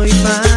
soy más.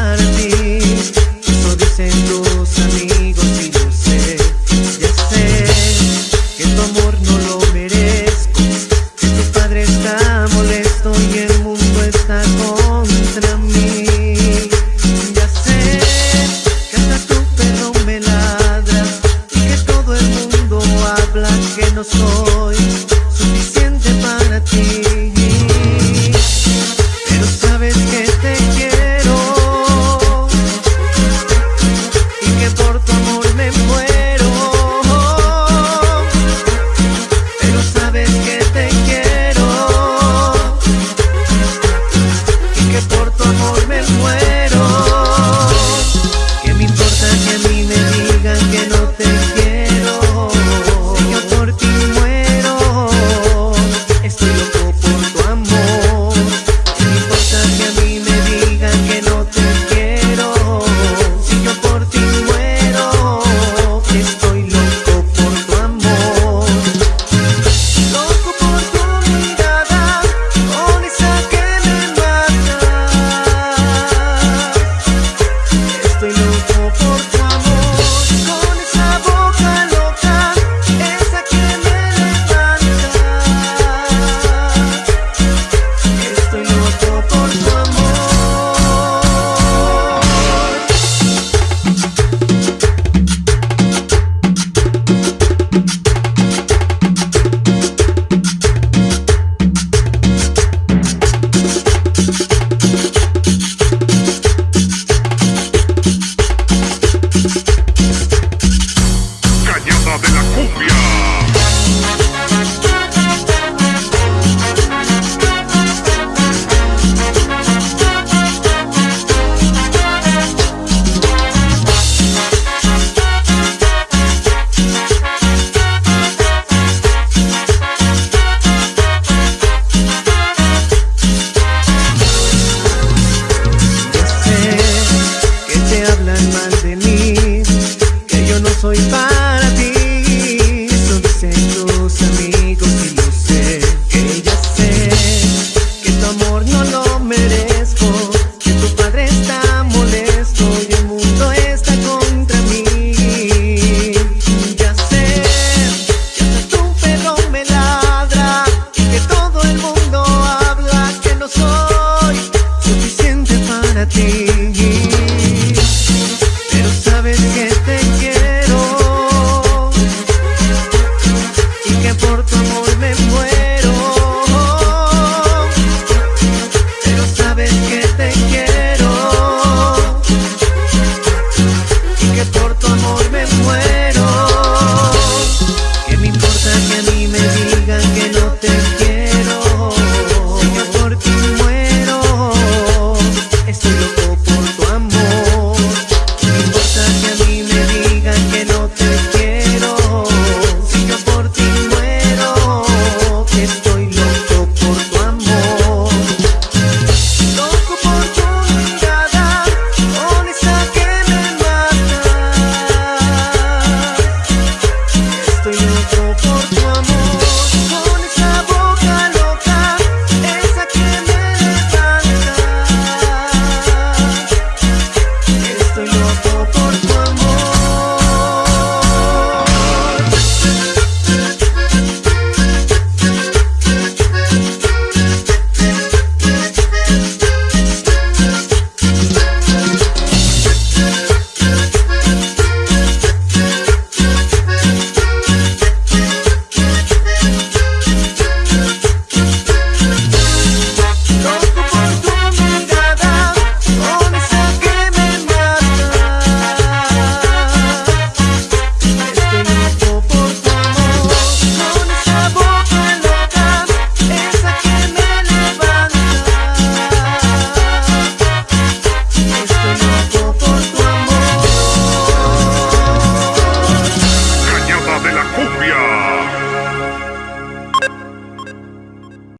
Todo